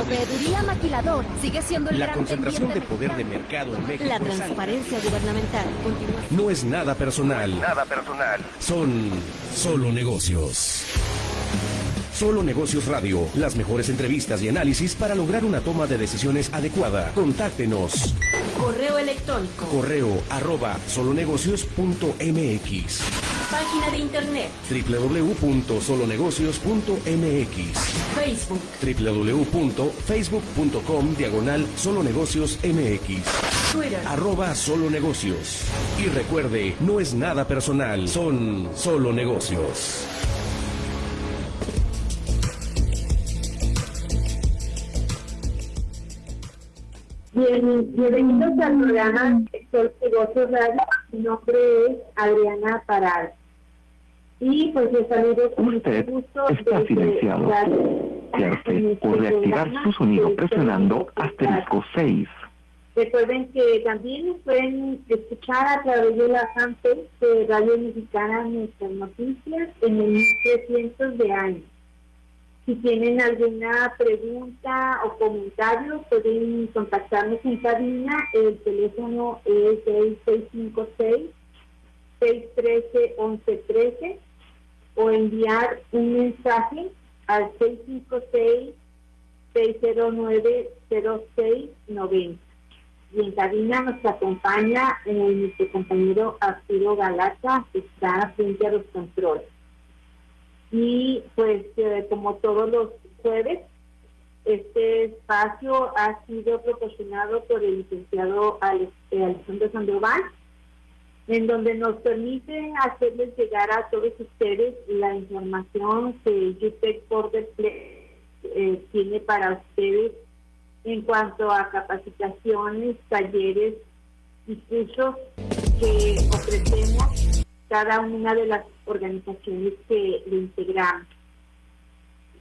Proveeduría maquiladora sigue siendo el La gran concentración de poder de mercado en México La es transparencia gubernamental continúa. No es nada personal. Nada personal. Son solo negocios. Solo Negocios Radio. Las mejores entrevistas y análisis para lograr una toma de decisiones adecuada. Contáctenos. Correo electrónico. Correo arroba solonegocios.mx Página de internet. www.solonegocios.mx Facebook. www.facebook.com diagonal solonegocios mx Twitter. arroba solo negocios y recuerde no es nada personal son solo negocios Bien, bienvenidos al programa Sol Negocios Radio. Mi nombre es Adriana Parada. Y pues les saludo con Usted gusto está silenciado. la- Cierre en este o reactivar su sonido presionando asterisco 6. Recuerden que también nos pueden escuchar a través de la fanpage de Radio Mexicana Nuestras Noticias en el 1300 de años. Si tienen alguna pregunta o comentario, pueden contactarnos en cabina. El teléfono es el 656-613-1113 o enviar un mensaje al 656-609-0690. Y en cabina nos acompaña eh, nuestro compañero Arturo Galata, que está frente a los controles. Y pues eh, como todos los jueves, este espacio ha sido proporcionado por el licenciado eh, Alejandro Sandoval, en donde nos permite hacerles llegar a todos ustedes la información que UTEC Border eh, tiene para ustedes en cuanto a capacitaciones, talleres y cursos que ofrecemos cada una de las organizaciones que le integramos.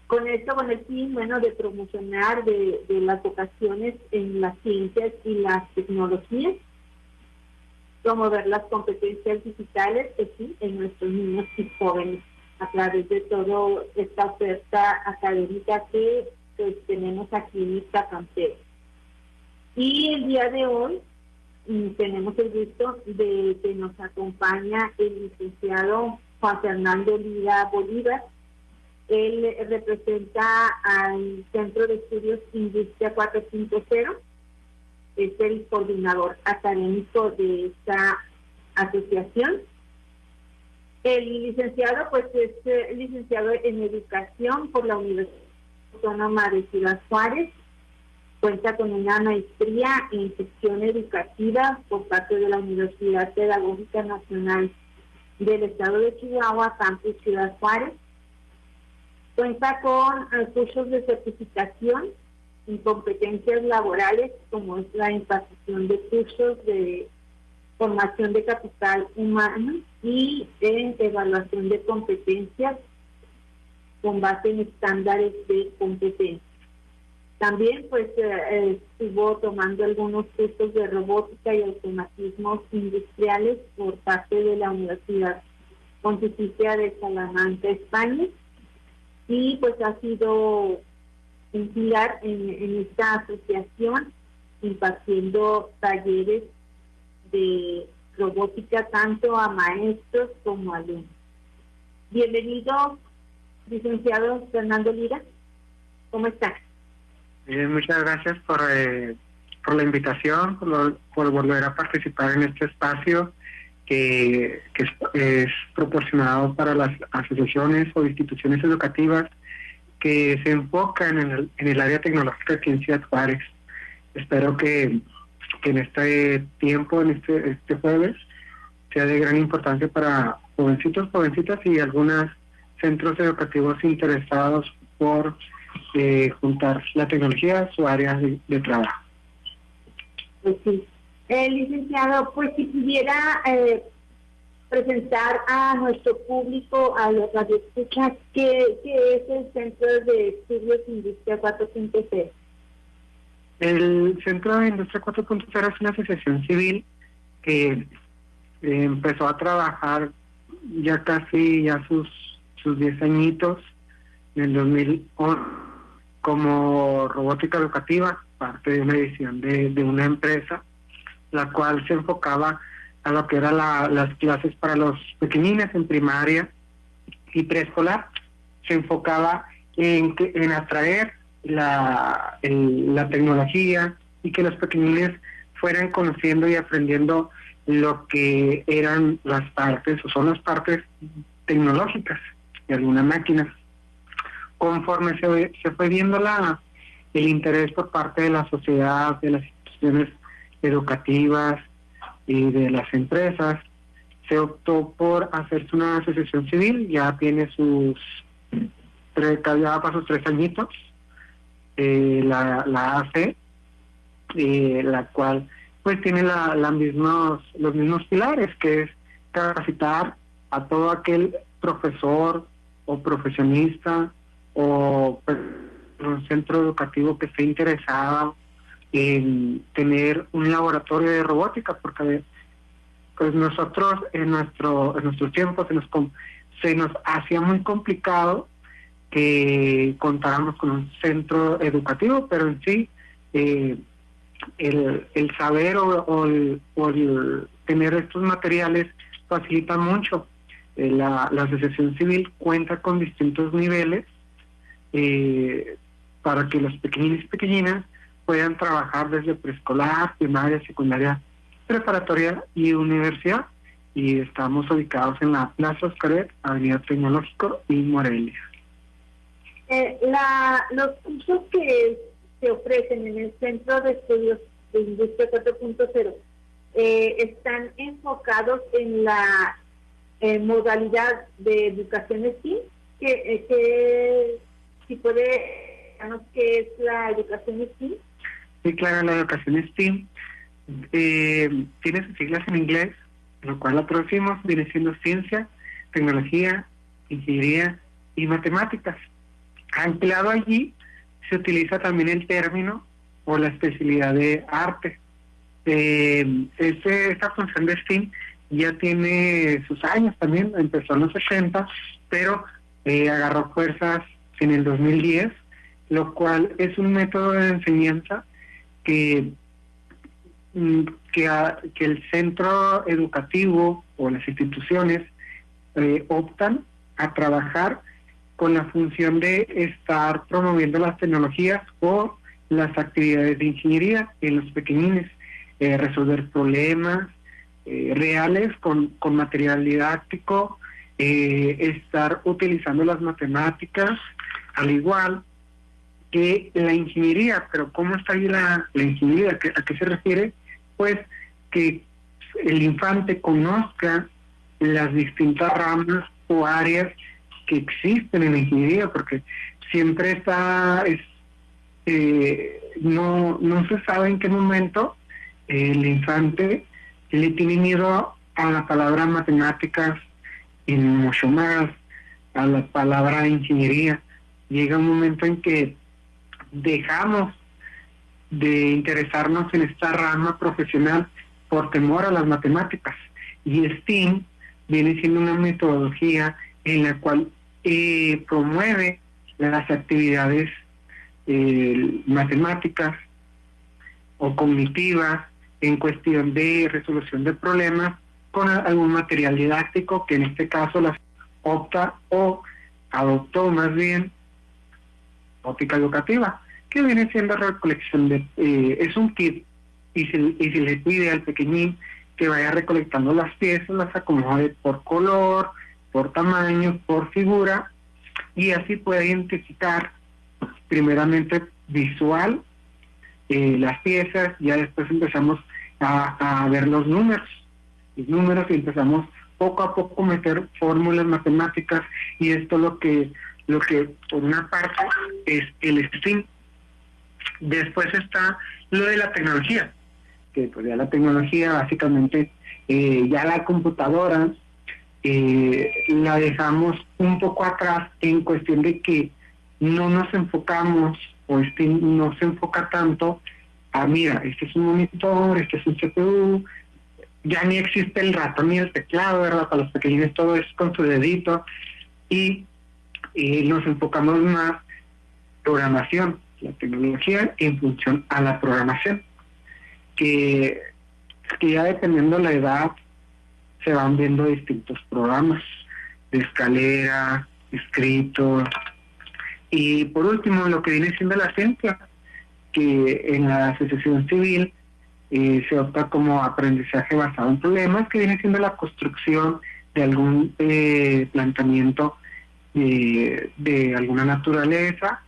Con esto, con el fin, bueno, de promocionar de las vocaciones en las ciencias y las tecnologías, promover las competencias digitales, sí, en nuestros niños y jóvenes, a través de toda esta oferta académica que pues, tenemos aquí en esta cantera. Y el día de hoy mm, tenemos el gusto de que nos acompaña el licenciado Juan Fernando Lira Bolívar. Él representa al Centro de Estudios Industria 4.0 es el coordinador académico de esta asociación. El licenciado, pues, es eh, licenciado en Educación por la Universidad Autónoma de Ciudad Juárez. Cuenta con una maestría en gestión educativa por parte de la Universidad Pedagógica Nacional del Estado de Chihuahua, Campus Ciudad Juárez. Cuenta con eh, cursos de certificación en competencias laborales, como es la impartición de cursos de formación de capital humano y en evaluación de competencias con base en estándares de competencia. También pues eh, estuvo tomando algunos cursos de robótica y automatismos industriales por parte de la Universidad Pontificia de Salamanca, España. Y pues ha sido un pilar en, esta asociación impartiendo talleres de robótica tanto a maestros como a alumnos. Bienvenido, licenciado Fernando Lira. ¿Cómo está? Eh, muchas gracias por, eh, por la invitación, por, por volver a participar en este espacio que, es proporcionado para las asociaciones o instituciones educativas que se enfocan en el, en el área tecnológica aquí en Ciudad Juárez. Espero que, que en este tiempo, en este, este jueves, sea de gran importancia para jovencitos, jovencitas y algunos centros educativos interesados por eh, juntar la tecnología a su área de, de trabajo. Pues sí. Eh, licenciado, pues si pudiera eh, presentar a nuestro público, a los radioescuchas, ¿qué, ¿qué es el Centro de Estudios Industria 4.0? El Centro de Industria 4.0 es una asociación civil que eh, empezó a trabajar ya casi ya sus sus 10 añitos en el 2011 como robótica educativa, parte de una edición de, de una empresa, la cual se enfocaba a lo que eran las clases para los pequeñines en primaria y preescolar. Se enfocaba en, en atraer la, la tecnología y que los pequeñines fueran conociendo y aprendiendo lo que eran las partes o son las partes tecnológicas de alguna máquina. Conforme se, se fue viendo la, el interés por parte de la sociedad, de las instituciones educativas y de las empresas, se optó por hacerse una asociación civil, ya tiene sus tres, ya para sus tres añitos, eh, la, la AC, eh, la cual pues tiene la, la mismos, los mismos pilares, que es capacitar a todo aquel profesor o profesionista o un centro educativo que esté interesado en tener un laboratorio de robótica, porque pues nosotros en nuestro en nuestros tiempos se nos se nos hacía muy complicado que contáramos con un centro educativo, pero en sí eh, el, el saber o, el, tener estos materiales facilita mucho. Eh, la, la asociación civil cuenta con distintos niveles eh, para que los pequeñines y pequeñinas puedan trabajar desde preescolar, primaria, secundaria, preparatoria y universidad. Y estamos ubicados en la Plaza Oscaret, Avenida Tecnológico y Morelia. Eh, la, los cursos que se ofrecen en el Centro de Estudios de Industria 4.0 eh, están enfocados en la eh, modalidad de educación STEAM, que, eh, que si puede qué es la educación STEAM. Claro, la educación STEAM eh, tiene sus siglas en inglés, lo cual lo traducimos, viene siendo ciencia, tecnología, ingeniería y matemáticas. Anclado allí se utiliza también el término o la especialidad de arte. Este, esta función de STEAM ya tiene sus años también, empezó en los 80, pero eh, agarró fuerzas en el 2010, lo cual es un método de enseñanza que, mm, que, que el centro educativo o las instituciones eh, optan a trabajar con la función de estar promoviendo las tecnologías o las actividades de ingeniería en los pequeñines, eh, resolver problemas eh, reales con, con material didáctico, estar utilizando las matemáticas, al igual que la ingeniería, pero ¿cómo está ahí la, ingeniería? ¿A qué se refiere? Pues que el infante conozca las distintas ramas o áreas que existen en la ingeniería, porque siempre está, es, eh, no, no se sabe en qué momento el infante le tiene miedo a la palabra matemáticas y mucho más a la palabra ingeniería. Llega un momento en que dejamos de interesarnos en esta rama profesional por temor a las matemáticas. Y STEAM viene siendo una metodología en la cual eh, promueve las actividades eh, matemáticas o cognitivas en cuestión de resolución de problemas con algún material didáctico que en este caso las opta o adoptó más bien óptica educativa que viene siendo recolección de eh, es un kit. Y se, y se le pide al pequeñín que vaya recolectando las piezas las acomode por color por tamaño, por figura, y así puede identificar primeramente visual eh, las piezas, ya después empezamos a, ver los números, los números y empezamos poco a poco meter fórmulas matemáticas y esto lo que lo que por una parte es el STEAM. Después está lo de la tecnología, que pues ya la tecnología básicamente eh, ya la computadora eh, la dejamos un poco atrás en cuestión de que no nos enfocamos o este no se enfoca tanto a, mira, este es un monitor, este es un CPU, ya ni existe el ratón ni el teclado, ¿verdad? Para los pequeños todo es con su dedito y, nos enfocamos más programación. la tecnología en función a la programación, que, que ya dependiendo de la edad se van viendo distintos programas de escalera, escrito, y por último lo que viene siendo la ciencia, que en la asociación civil eh, se opta como aprendizaje basado en problemas, que viene siendo la construcción de algún eh, planteamiento de alguna naturaleza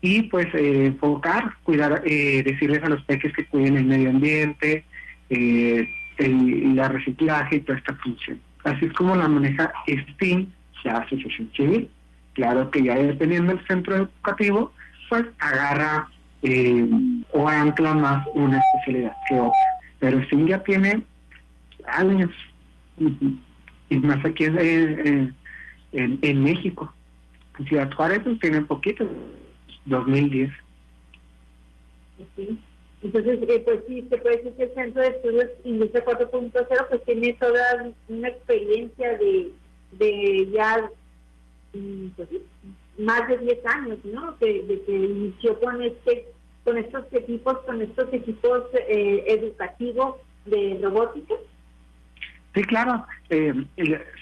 y pues eh, enfocar, cuidar, eh, decirles a los peques que cuiden el medio ambiente, eh, el, la reciclaje y toda esta función. Así es como la maneja STEAM, la asociación civil. Claro que ya dependiendo del centro educativo, pues agarra o ancla más una especialidad que otra. Pero STEAM ya tiene años, y más aquí en, en, en, México. En Ciudad Juárez pues, tiene poquito, 2010. Sí. Entonces, eh, pues sí, se puede decir que el Centro de Estudios Industria 4.0 pues tiene toda una experiencia de, de ya mm, pues, más de 10 años, ¿no? De que inició con este con estos equipos, con estos equipos eh, educativos de robótica. Sí, claro. Eh,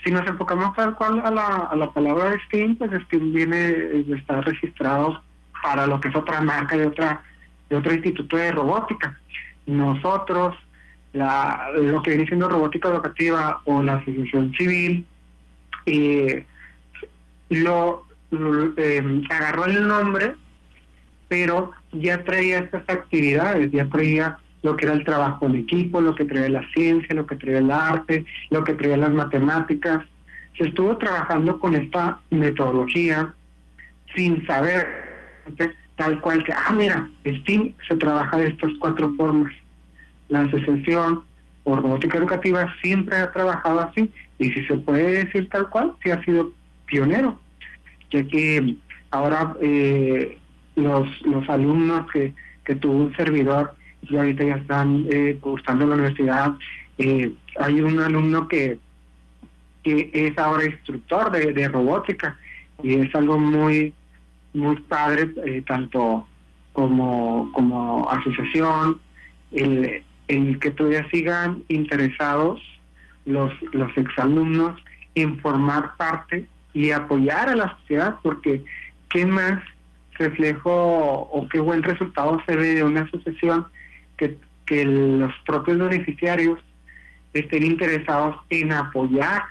si nos enfocamos tal cual a la, a la palabra STEAM, pues STEAM viene, está registrado para lo que es otra marca de otra de otro instituto de robótica. Nosotros, la, lo que viene siendo robótica educativa o la asociación civil, eh, lo, lo eh, agarró el nombre, pero ya traía estas actividades, ya traía lo que era el trabajo en equipo, lo que traía la ciencia, lo que traía el arte, lo que traía las matemáticas. Se estuvo trabajando con esta metodología sin saber tal cual que, ah, mira, STEAM se trabaja de estas cuatro formas. La asociación o robótica educativa siempre ha trabajado así y si se puede decir tal cual, sí ha sido pionero, ya que ahora eh, los, los alumnos que, que tuvo un servidor y ahorita ya están eh, cursando la universidad, eh, hay un alumno que, que es ahora instructor de, de robótica y es algo muy muy padre, eh, tanto como, como asociación, el, el que todavía sigan interesados los, los exalumnos en formar parte y apoyar a la sociedad, porque qué más reflejo o qué buen resultado se ve de una asociación que, que los propios beneficiarios estén interesados en apoyar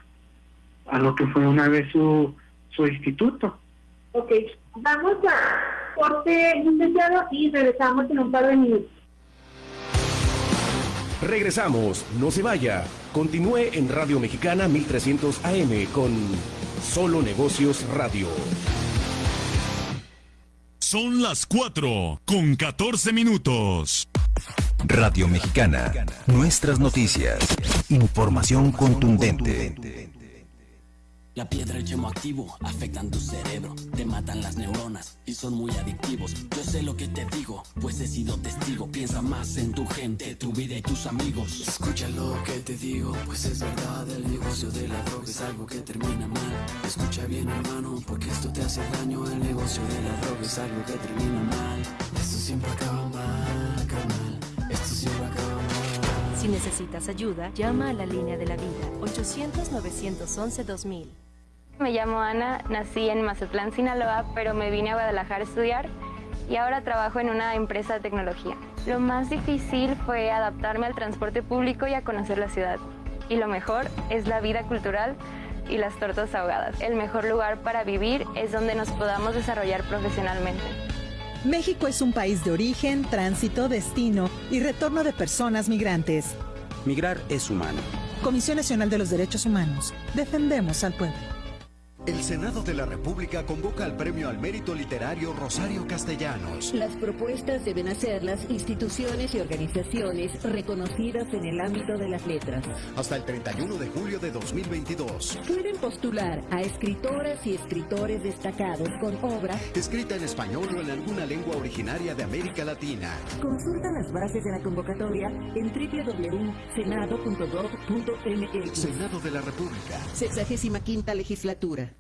a lo que fue una vez su, su instituto. Ok, vamos a corte, licenciado, y regresamos en un par de minutos. Regresamos, no se vaya. Continúe en Radio Mexicana 1300 AM con Solo Negocios Radio. Son las 4 con 14 minutos. Radio Mexicana, nuestras noticias, información contundente. La piedra y el yemo activo afectan tu cerebro, te matan las neuronas y son muy adictivos. Yo sé lo que te digo, pues he sido testigo. Piensa más en tu gente, tu vida y tus amigos. Escucha lo que te digo, pues es verdad. El negocio de la droga es algo que termina mal. Escucha bien, hermano, porque esto te hace daño. El negocio de la droga es algo que termina mal. Esto siempre acaba mal, carnal. Esto. Si necesitas ayuda, llama a la línea de la vida 800-911-2000. Me llamo Ana, nací en Mazatlán, Sinaloa, pero me vine a Guadalajara a estudiar y ahora trabajo en una empresa de tecnología. Lo más difícil fue adaptarme al transporte público y a conocer la ciudad. Y lo mejor es la vida cultural y las tortas ahogadas. El mejor lugar para vivir es donde nos podamos desarrollar profesionalmente. México es un país de origen, tránsito, destino y retorno de personas migrantes. Migrar es humano. Comisión Nacional de los Derechos Humanos. Defendemos al pueblo. El Senado de la República convoca al Premio al Mérito Literario Rosario Castellanos. Las propuestas deben hacer las instituciones y organizaciones reconocidas en el ámbito de las letras. Hasta el 31 de julio de 2022. Pueden postular a escritoras y escritores destacados con obra escrita en español o en alguna lengua originaria de América Latina. Consulta las bases de la convocatoria en www.senado.gov.mx. Senado de la República. 65 legislatura.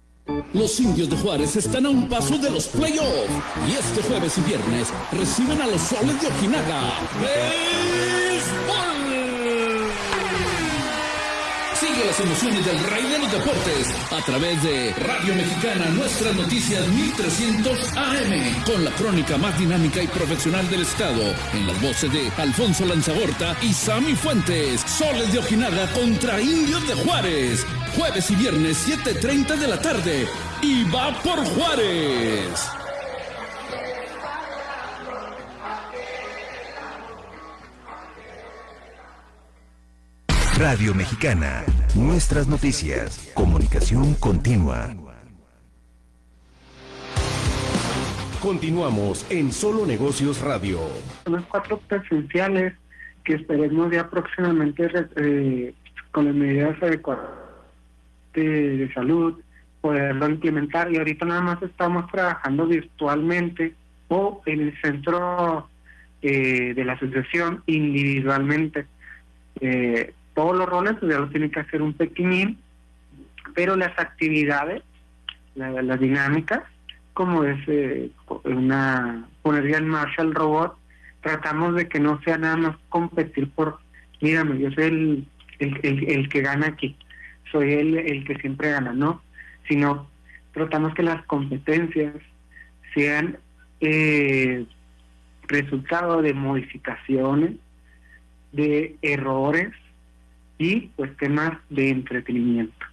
Los indios de Juárez están a un paso de los playoffs y este jueves y viernes reciben a los soles de Ojinaga. Emociones del rey de los deportes a través de Radio Mexicana Nuestras Noticias 1300 AM con la crónica más dinámica y profesional del estado en las voces de Alfonso Lanzagorta y Sammy Fuentes. Soles de Ojinaga contra Indios de Juárez. Jueves y viernes 7.30 de la tarde. Y va por Juárez. Radio Mexicana, nuestras noticias, comunicación continua. Continuamos en Solo Negocios Radio. Los cuatro presenciales que esperemos ya próximamente eh, con las medidas adecuadas de, de salud poderlo implementar y ahorita nada más estamos trabajando virtualmente o en el centro eh, de la asociación individualmente. Eh, todos los roles pues, ya lo tiene que hacer un pequeñín, pero las actividades, la- las dinámicas, como es eh, una poner ya en marcha el robot, tratamos de que no sea nada más competir por, mírame, yo soy el, el, el, el que gana aquí, soy el, el que siempre gana, no, sino tratamos que las competencias sean eh, resultado de modificaciones, de errores y pues temas de entretenimiento.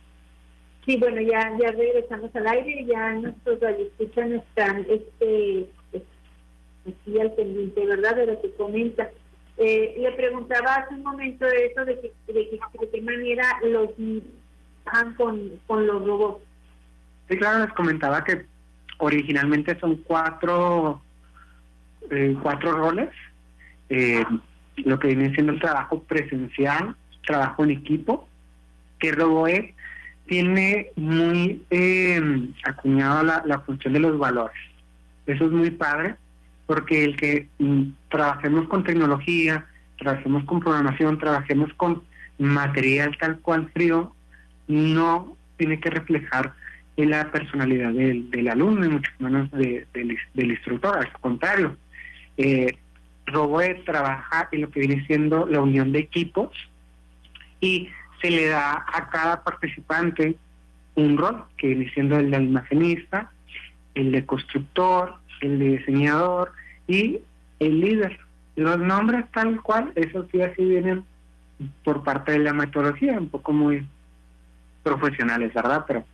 Sí, bueno, ya ya regresamos al aire, ya nuestros radioescuchas están este, aquí al pendiente, ¿verdad? De lo que comenta. Eh, le preguntaba hace un momento de eso, de, que, de, que, de qué manera los trabajan con, con los robots. Sí, claro, les comentaba que originalmente son cuatro, eh, cuatro roles. Eh, lo que viene siendo el trabajo presencial, trabajo en equipo, que Roboe tiene muy eh, acuñado la, función de los valores. Eso es muy padre, porque el que mm, trabajemos con tecnología, trabajemos con programación, trabajemos con material tal cual frío, no tiene que reflejar la personalidad del, alumno y mucho menos de- del, instructor, al contrario. Eh, Roboe trabaja en lo que viene siendo la unión de equipos y se le da a cada participante un rol, que viene siendo el de almacenista, el de constructor, el de diseñador y el líder. Los nombres tal cual, esos sí así vienen por parte de la metodología, un poco muy profesionales, ¿verdad? Pero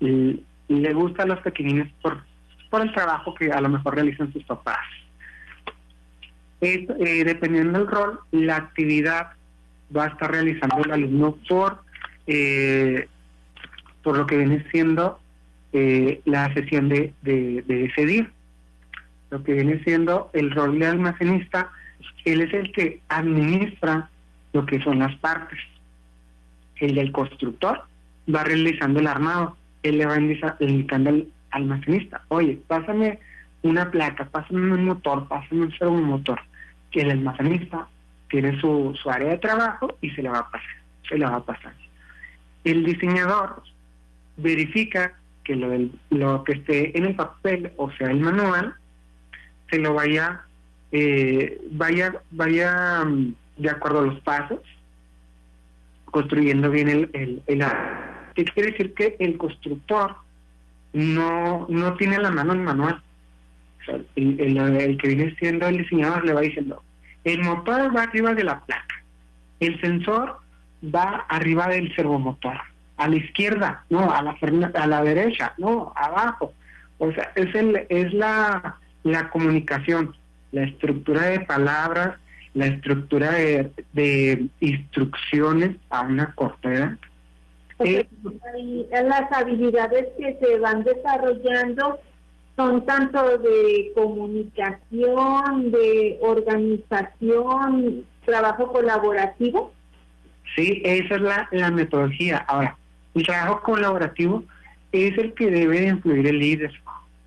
le gusta a los pequeñines por, por el trabajo que a lo mejor realizan sus papás. Eh, dependiendo del rol, la actividad va a estar realizando el alumno por, eh, por lo que viene siendo eh, la sesión de, de. Lo que viene siendo el rol de almacenista, él es el que administra lo que son las partes. El del constructor va realizando el armado, él le va indica- indicando al almacenista, oye, pásame una placa, pásame un motor, pásame un servomotor, que el almacenista tiene su, su área de trabajo y se le va a pasar, se le va pasar. El diseñador verifica que lo, del- lo que esté en el papel, o sea, el manual, se lo vaya, eh, vaya, vaya mm, de acuerdo a los pasos, construyendo bien el, el, el. ¿Qué quiere decir? Que el constructor no, no tiene la mano el manual. El- el que viene siendo el diseñador le va diciendo, el motor va arriba de la placa, el sensor va arriba del servomotor, a la izquierda, no, a la, a la derecha, no, abajo. O sea, es, el, es la, la comunicación, la estructura de palabras, la estructura de, de instrucciones a una corta edad. Eh, las habilidades que se van desarrollando son tanto de comunicación, de organización, trabajo colaborativo. Sí, esa es la, la metodología. Ahora, el trabajo colaborativo es el que debe de influir el líder.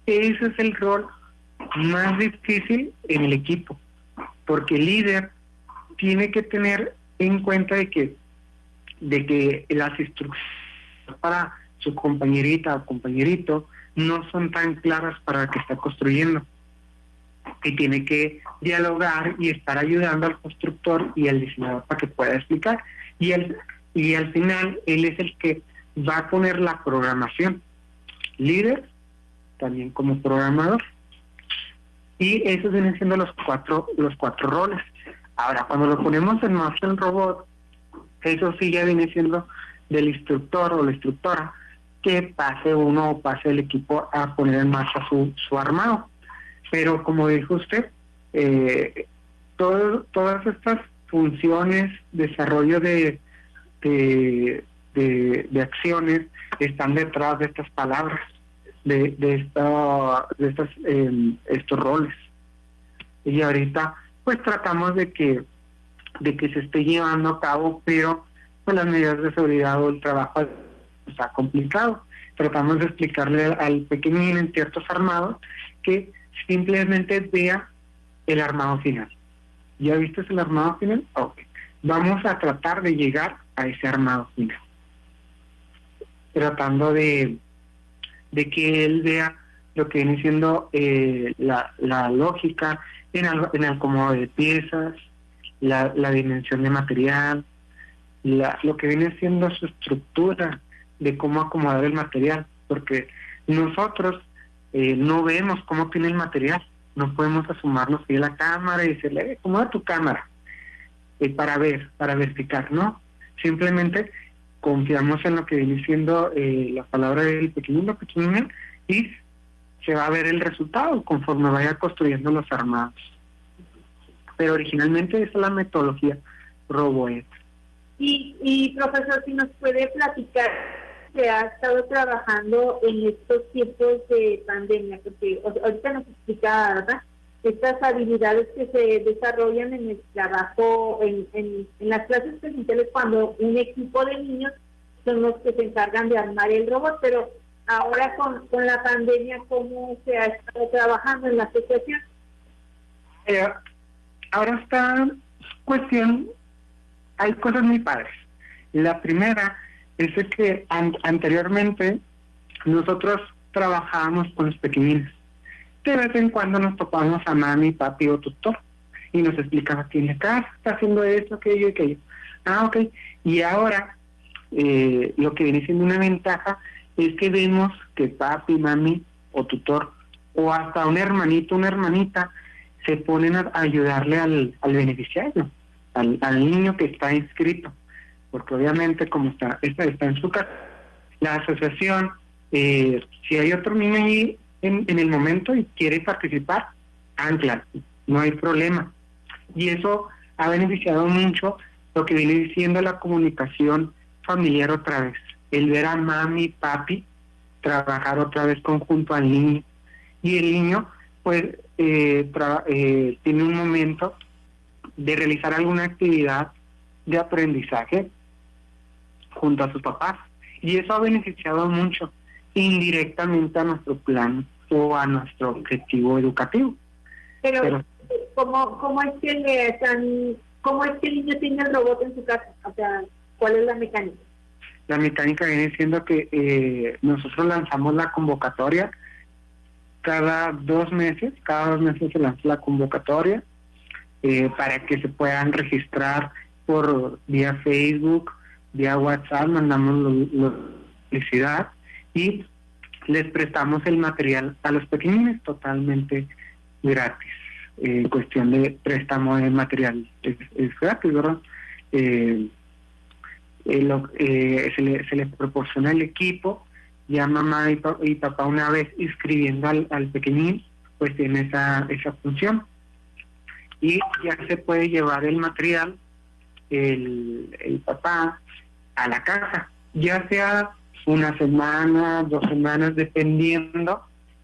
Ese es el rol más difícil en el equipo, porque el líder tiene que tener en cuenta de que de que las instrucciones para su compañerita o compañerito no son tan claras para que está construyendo. Y tiene que dialogar y estar ayudando al constructor y al diseñador para que pueda explicar. Y, el, y al final él es el que va a poner la programación. Líder, también como programador. Y esos vienen siendo los cuatro, los cuatro roles. Ahora, cuando lo ponemos en Master Robot, eso sí ya viene siendo del instructor o la instructora que pase uno o pase el equipo a poner en marcha su, su armado. Pero como dijo usted, eh, todas estas funciones, desarrollo de, de, de, acciones están detrás de estas palabras, de, de, esta, de estas, em, estos roles. Y ahorita pues tratamos de que de que se esté llevando a cabo, pero con las medidas de seguridad o el trabajo está complicado. Tratamos de explicarle al pequeñín en ciertos armados que simplemente vea el armado final. ¿Ya viste el armado final? Ok. Vamos a tratar de llegar a ese armado final. Tratando de, de que él vea lo que viene siendo eh, la, la lógica en el, en el acomodo de piezas, la, la dimensión de material, la, lo que viene siendo su estructura de cómo acomodar el material, porque nosotros eh, no vemos cómo tiene el material, no podemos asomarnos a la cámara y decirle, eh, acomoda tu cámara, eh, para ver, para verificar, ¿no? Simplemente confiamos en lo que viene siendo eh, la palabra del pequeño pequeño y se va a ver el resultado conforme vaya construyendo los armados pero originalmente esa es la metodología RoboEd. Y, y profesor, si nos puede platicar que ha estado trabajando en estos tiempos de pandemia, porque ahorita nos explica, ¿verdad? Estas habilidades que se desarrollan en el trabajo, en, en, las clases presenciales, cuando un equipo de niños son los que se encargan de armar el robot, pero ahora con, con la pandemia, ¿cómo se ha estado trabajando en la asociación? Eh, ahora está cuestión, hay cosas muy padres. La primera es que anteriormente nosotros trabajábamos con los pequeñines. De vez en cuando nos topamos a mami, papi o tutor y nos explicaba aquí en la casa está haciendo esto, aquello y aquello. Ah, ok. Y ahora eh, lo que viene siendo una ventaja es que vemos que papi, mami o tutor o hasta un hermanito, una hermanita se ponen a ayudarle al beneficiario, al, niño que está inscrito, porque obviamente como está, está, está en su casa, la asociación, eh, si hay otro niño allí en, en el momento y quiere participar, ancla, no hay problema. Y eso ha beneficiado mucho lo que viene diciendo la comunicación familiar otra vez, el ver a mami, papi, trabajar otra vez conjunto al niño. Y el niño, pues, eh, eh, tiene un momento de realizar alguna actividad de aprendizaje junto a sus papás. Y eso ha beneficiado mucho indirectamente a nuestro plan o a nuestro objetivo educativo. Pero, ¿cómo, ¿cómo es que le están, cómo es que el niño tiene el robot en su casa? O sea, ¿cuál es la mecánica? La mecánica viene siendo que eh, nosotros lanzamos la convocatoria cada dos meses, cada dos meses se lanza la convocatoria eh, para que se puedan registrar por vía Facebook, vía WhatsApp, mandamos la publicidad y les prestamos el material a los pequeñines totalmente gratis. Eh, cuestión de préstamo de material es, gratis, ¿verdad? Eh, se, le, se les proporciona el equipo ya mamá y, papá una vez inscribiendo al, al, pequeñín, pues tiene esa, esa función. Y ya se puede llevar el material, el, el papá, a la casa, ya sea una semana, dos semanas, dependiendo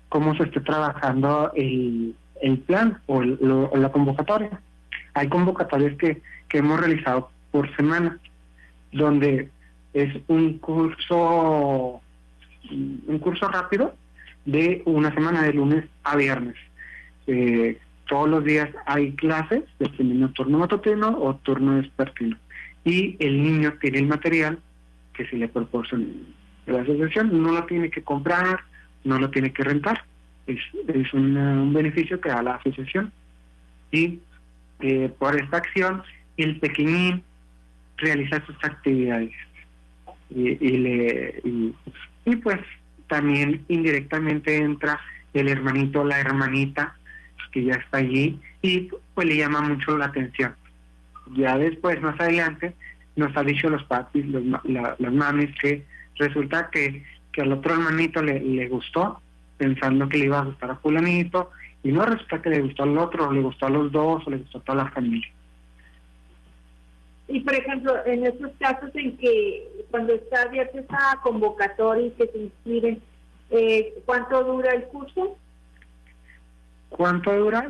cómo se esté trabajando el, el plan o, la convocatoria. Hay convocatorias que, que hemos realizado por semana, donde es un curso un curso rápido de una semana de lunes a viernes. Eh, todos los días hay clases, dependiendo turno matutino o turno despertino. Y el niño tiene el material que se le proporciona. la asociación, no lo tiene que comprar, no lo tiene que rentar, es, es un beneficio que da la asociación. Y eh, por esta acción, el pequeñín realiza sus actividades y, le, y, pues también indirectamente entra el hermanito o la hermanita que ya está allí y pues le llama mucho la atención. Ya después, más adelante, nos ha dicho los papis, los, las mamis, que resulta que, que al otro hermanito le, le gustó, pensando que le iba a gustar a fulanito, y no resulta que le gustó al otro, le gustó a los dos, o le gustó a toda la familia. Y por ejemplo, en esos casos en que cuando está abierta esa convocatoria y que se inscriben, eh, ¿cuánto dura el curso? ¿Cuánto dura?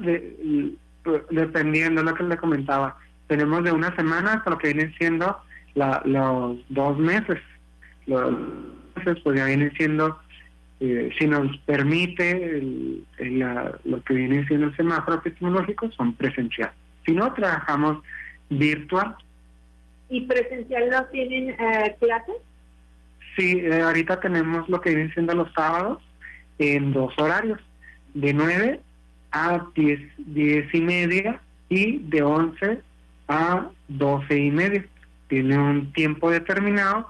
dependiendo de lo que le comentaba. Tenemos de una semana hasta lo que viene siendo los dos meses. Los meses pues ya vienen siendo, eh, si nos permite lo que viene siendo el semáforo tecnológico, son presenciales. Si no, trabajamos virtual ¿Y presencial no tienen eh, clases? Sí, eh, ahorita tenemos lo que vienen siendo los sábados en dos horarios, de 9 a 10, 10 y media y de 11 a 12 y media. Tiene un tiempo determinado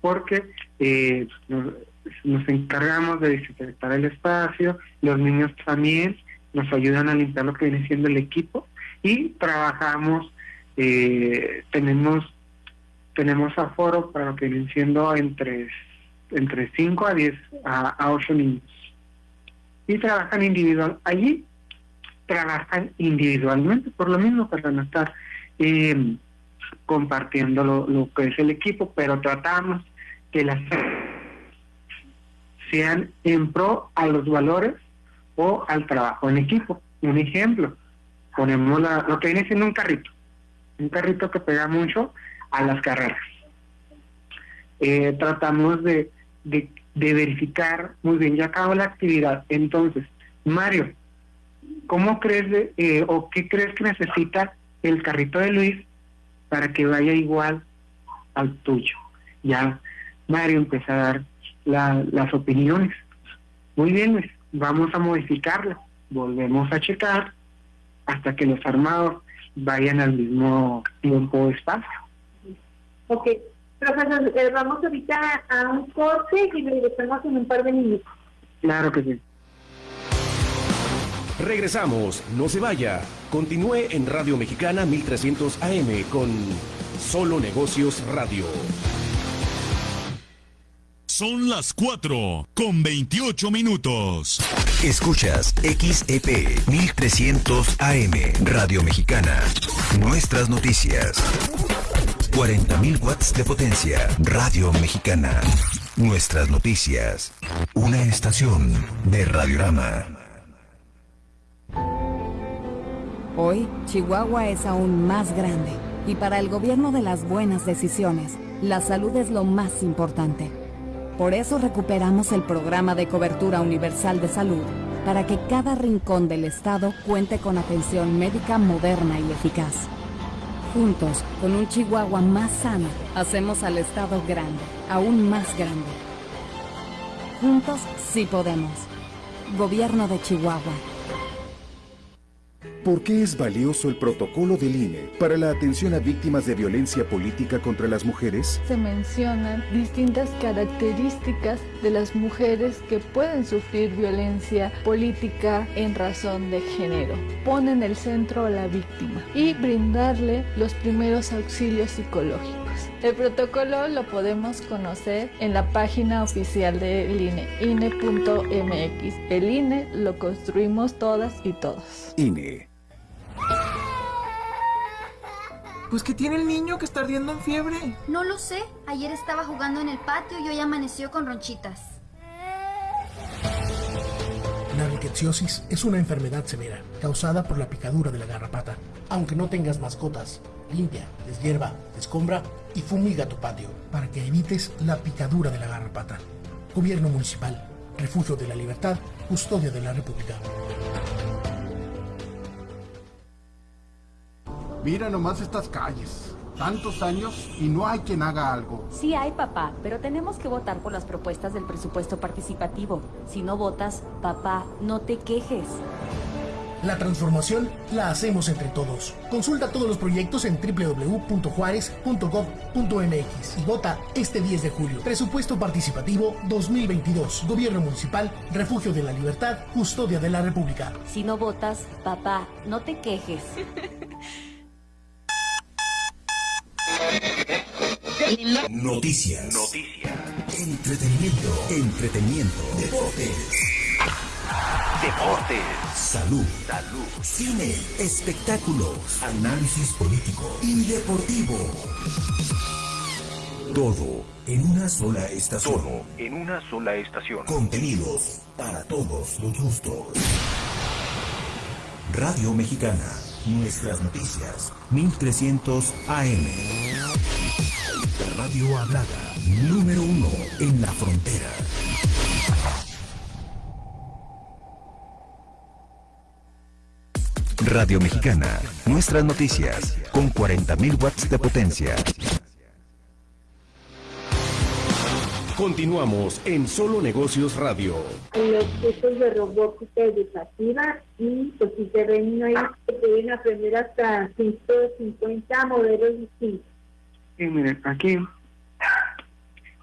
porque eh, nos, encargamos de desinfectar el espacio, los niños también nos ayudan a limpiar lo que viene siendo el equipo y trabajamos, eh, tenemos tenemos aforo para lo que vienen siendo entre, entre 5 a 10 a, 8 niños. Y trabajan individual. Allí trabajan individualmente, por lo mismo, para no estar compartiendo lo, que es el equipo, pero tratamos que las sean en pro a los valores o al trabajo en equipo. Un ejemplo, ponemos la, lo que viene siendo un carrito, un carrito que pega mucho a las carreras. Eh, tratamos de, de, verificar, muy bien, ya acabó la actividad. Entonces, Mario, ¿cómo crees eh, o qué crees que necesita el carrito de Luis para que vaya igual al tuyo? Ya Mario empieza a dar las opiniones. Muy bien, Luis, vamos a modificarlo. Volvemos a checar hasta que los armados vayan al mismo tiempo o espacio. Ok, profesor, eh, vamos ahorita a un corte y regresamos en un par de minutos. Claro que sí. Regresamos, no se vaya. Continúe en Radio Mexicana 1300 AM con Solo Negocios Radio. Son las 4 con 28 minutos. Escuchas XEP 1300 AM Radio Mexicana. Nuestras noticias. 40.000 watts de potencia. Radio Mexicana. Nuestras noticias. Una estación de Radiorama. Hoy, Chihuahua es aún más grande. Y para el gobierno de las buenas decisiones, la salud es lo más importante. Por eso recuperamos el programa de cobertura universal de salud, para que cada rincón del Estado cuente con atención médica moderna y eficaz. Juntos, con un Chihuahua más sano, hacemos al Estado grande, aún más grande. Juntos sí podemos. Gobierno de Chihuahua. ¿Por qué es valioso el protocolo del INE para la atención a víctimas de violencia política contra las mujeres? Se mencionan distintas características de las mujeres que pueden sufrir violencia política en razón de género. Ponen el centro a la víctima y brindarle los primeros auxilios psicológicos. El protocolo lo podemos conocer en la página oficial del INE, INE.mx. El INE lo construimos todas y todos. INE. Pues que tiene el niño que está ardiendo en fiebre. No lo sé. Ayer estaba jugando en el patio y hoy amaneció con ronchitas. La rickettsiosis es una enfermedad severa causada por la picadura de la garrapata. Aunque no tengas mascotas, limpia, deshierva, descombra y fumiga tu patio para que evites la picadura de la garrapata. Gobierno Municipal, Refugio de la Libertad, Custodia de la República. Mira nomás estas calles. Tantos años y no hay quien haga algo. Sí hay, papá, pero tenemos que votar por las propuestas del presupuesto participativo. Si no votas, papá, no te quejes. La transformación la hacemos entre todos. Consulta todos los proyectos en www.juárez.gov.mx y vota este 10 de julio. Presupuesto Participativo 2022. Gobierno Municipal, Refugio de la Libertad, Custodia de la República. Si no votas, papá, no te quejes. Noticias. Noticias. Entretenimiento. Entretenimiento. Deportes. Deportes. Salud. Salud. Cine. Espectáculos. Análisis político y deportivo. Todo en una sola estación. Todo en una sola estación. Contenidos para todos los gustos. Radio Mexicana. Nuestras noticias. 1300 AM. Radio hablada. Número uno en la frontera. Radio Mexicana, nuestras noticias, con 40.000 watts de potencia. Continuamos en Solo Negocios Radio. Los cursos de robótica educativa y pues si se ven ahí se pueden aprender hasta 150 modelos distintos. Sí, miren, aquí,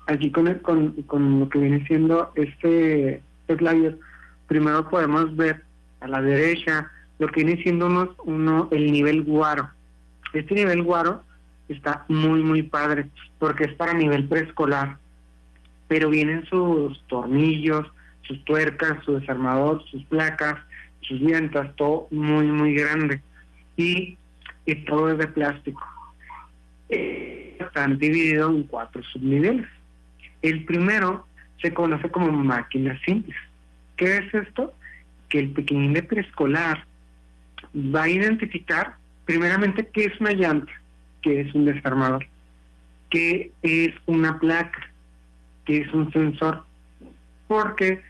aquí con, el- con, con lo que viene siendo este flyer, primero podemos ver a la derecha lo que viene siendo unos, uno, el nivel guaro. Este nivel guaro está muy, muy padre porque es para nivel preescolar, pero vienen sus tornillos, sus tuercas, su desarmador, sus placas, sus llantas, todo muy, muy grande. Y, todo es de plástico. Están divididos en cuatro subniveles. El primero se conoce como máquinas simples. ¿Qué es esto? Que el pequeñín de preescolar va a identificar primeramente qué es una llanta, qué es un desarmador, qué es una placa, qué es un sensor. Porque,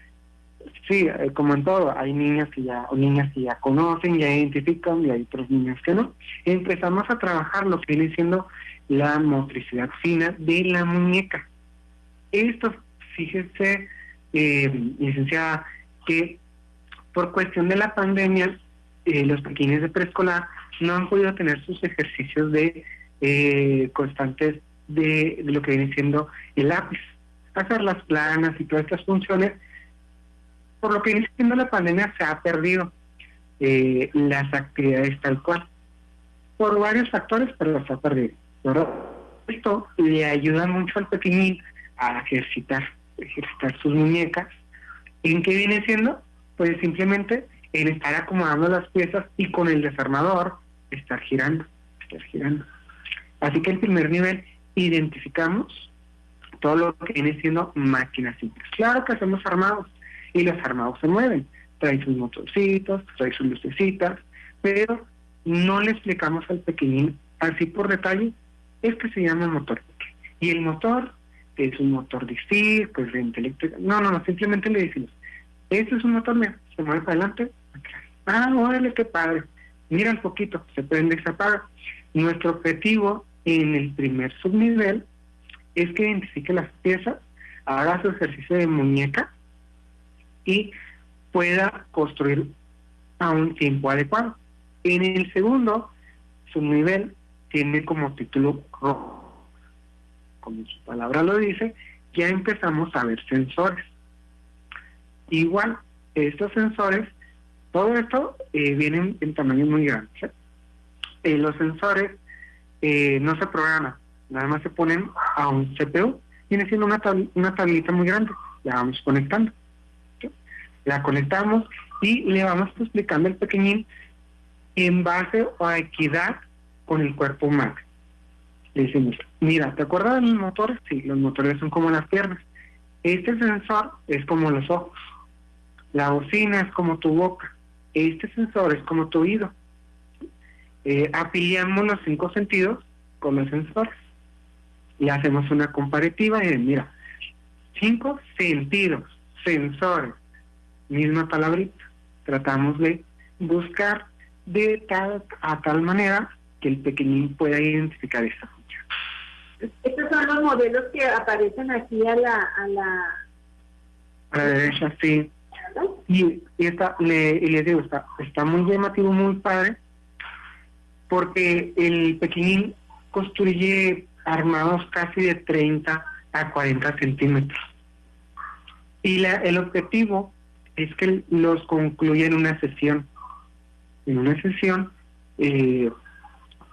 sí, eh, como en todo, hay niñas que ya, o niñas que ya conocen, ya identifican, y hay otros niños que no. Empezamos a trabajar lo que viene siendo la motricidad fina de la muñeca. Esto, fíjese, eh, licenciada, que por cuestión de la pandemia, eh, los pequeños de preescolar no han podido tener sus ejercicios de eh, constantes de lo que viene siendo el lápiz, hacer las planas y todas estas funciones. Por lo que viene siendo la pandemia se ha perdido eh, las actividades tal cual, por varios factores, pero las ha perdido. ¿verdad? Esto le ayuda mucho al pequeñín a ejercitar, ejercitar sus muñecas. ¿En qué viene siendo? Pues simplemente en estar acomodando las piezas y con el desarmador estar girando, estar girando. Así que el primer nivel, identificamos todo lo que viene siendo máquinas simples. Claro que hacemos armados y los armados se mueven, trae sus motorcitos, trae sus lucecitas, pero no le explicamos al pequeñín así por detalle, este se llama motor. Y el motor, que es un motor de stick, pues de eléctrica, no, no, no, simplemente le decimos, este es un motor, mira, se mueve para adelante, atrás. Ah, órale, qué padre. Mira un poquito, se prende y se apaga. Nuestro objetivo en el primer subnivel es que identifique las piezas, haga su ejercicio de muñeca y pueda construir a un tiempo adecuado. En el segundo subnivel tiene como título rojo. Como su palabra lo dice, ya empezamos a ver sensores. Igual, estos sensores, todo esto eh, vienen en tamaños muy grandes. ¿eh? Eh, los sensores eh, no se programan, nada más se ponen a un CPU, viene siendo una, tab- una tablita muy grande, la vamos conectando. La conectamos y le vamos explicando al pequeñín en base a equidad con el cuerpo humano. Le decimos, mira, ¿te acuerdas de los motores? Sí, los motores son como las piernas. Este sensor es como los ojos. La bocina es como tu boca. Este sensor es como tu oído. Eh, afiliamos los cinco sentidos con los sensores. Y hacemos una comparativa y mira, cinco sentidos, sensores, misma palabrita. Tratamos de buscar de tal a tal manera que el pequeñín pueda identificar esta función. Estos son los modelos que aparecen aquí a la... A la, a la derecha, sí. Y, y, está, le, y les digo, está, está muy llamativo, muy padre, porque el pequeñín construye armados casi de 30 a 40 centímetros. Y la, el objetivo es que los concluya en una sesión. En una sesión, eh,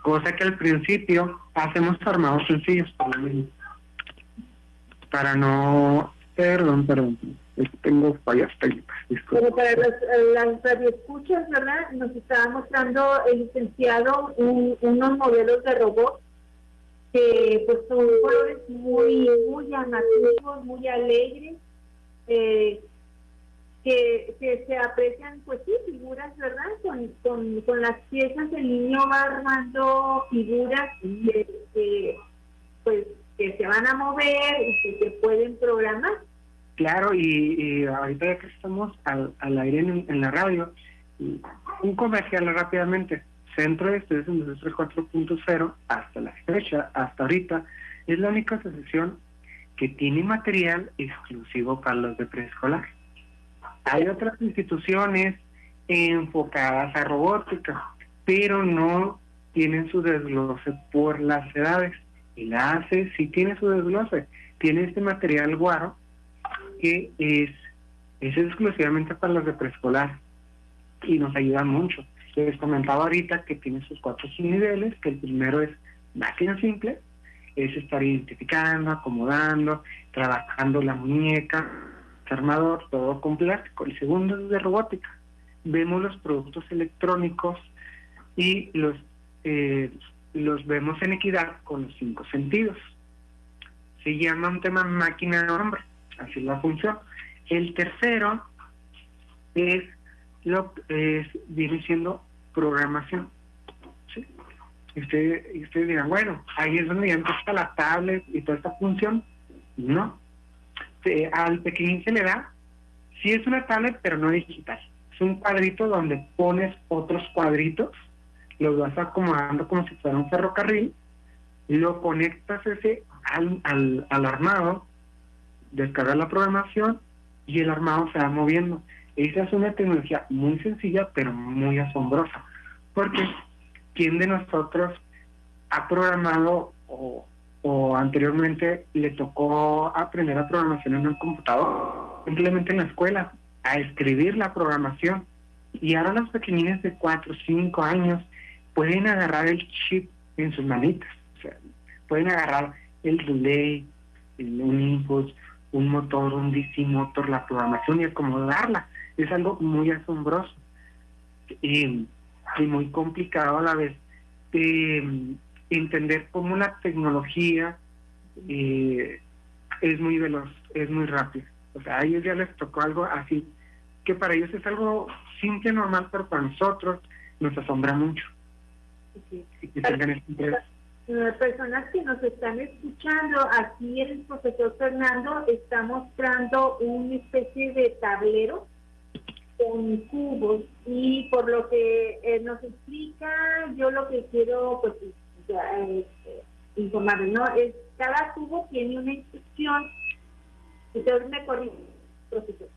cosa que al principio hacemos armados sencillos, para no... Perdón, perdón, tengo fallas técnicas. Pero para las, las radioescuchas, ¿verdad? Nos estaba mostrando el licenciado unos modelos de robots que pues son colores muy, muy llamativos, muy alegres, eh, que, se aprecian, pues sí, figuras, ¿verdad? Con, con, con las piezas el niño va armando figuras que, pues, que se van a mover y que se pueden programar. Claro, y, ahorita ya que estamos al, al aire en, la radio, un comercial rápidamente. Centro de Estudios Industrial 4.0 hasta la fecha, hasta ahorita, es la única asociación que tiene material exclusivo para los de preescolar. Hay otras instituciones enfocadas a robótica, pero no tienen su desglose por las edades. Y la ACE sí tiene su desglose. Tiene este material guaro que es, es exclusivamente para los de preescolar y nos ayuda mucho. Les comentaba ahorita que tiene sus cuatro niveles, que el primero es máquina simple, es estar identificando, acomodando, trabajando la muñeca, armador, todo con plástico. El segundo es de robótica. Vemos los productos electrónicos y los, eh, los vemos en equidad con los cinco sentidos. Se llama un tema máquina-hombre, así es la función. El tercero es lo es, viene siendo programación. Y ustedes dirán, bueno, ahí es donde ya empieza la tablet y toda esta función. No, al pequeñín se le da, sí es una tablet, pero no digital. Es un cuadrito donde pones otros cuadritos, los vas acomodando como si fuera un ferrocarril, lo conectas ese al, al, al armado, descargas la programación y el armado se va moviendo. Esa es una tecnología muy sencilla, pero muy asombrosa. Porque ¿quién de nosotros ha programado o anteriormente le tocó aprender a programación en un computador, simplemente en la escuela, a escribir la programación. Y ahora los pequeñines de 4 o 5 años pueden agarrar el chip en sus manitas. O sea, pueden agarrar el relay, un input, un motor, un DC motor, la programación y acomodarla. Es algo muy asombroso y, y muy complicado a la vez. Eh, entender cómo la tecnología eh, es muy veloz, es muy rápida. O sea, a ellos ya les tocó algo así, que para ellos es algo simple, normal, pero para nosotros nos asombra mucho. Las personas que nos están escuchando, aquí el profesor Fernando está mostrando una especie de tablero con cubos y por lo que eh, nos explica, yo lo que quiero pues este, informar, ¿no? Es, cada tubo tiene una instrucción, entonces.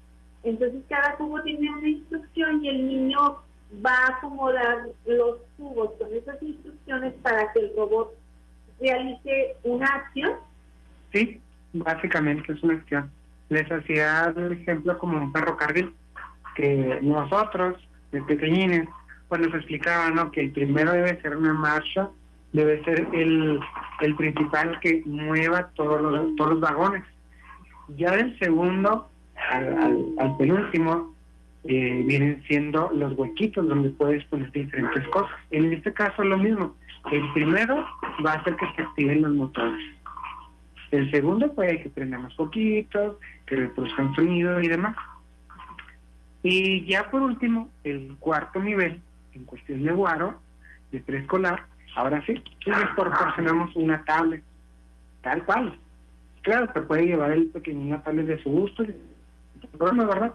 Entonces cada tubo tiene una instrucción y el niño va a acomodar los tubos con esas instrucciones para que el robot realice una acción. Sí, básicamente es una acción. Les hacía el ejemplo como un ferrocarril, que nosotros, de pequeñines, pues nos explicaban ¿no? que el primero debe ser una marcha debe ser el, el principal que mueva todos los, todos los vagones. Ya del segundo al, al, penúltimo eh, vienen siendo los huequitos donde puedes poner diferentes cosas. En este caso lo mismo. El primero va a hacer que se activen los motores. El segundo puede que prenda más poquitos, que reproduzcan sonido y demás. Y ya por último, el cuarto nivel, en cuestión de guaro, de preescolar, Ahora sí, les proporcionamos una tablet, tal cual. Claro, se puede llevar el pequeñín tablet de su gusto, problema, ¿verdad?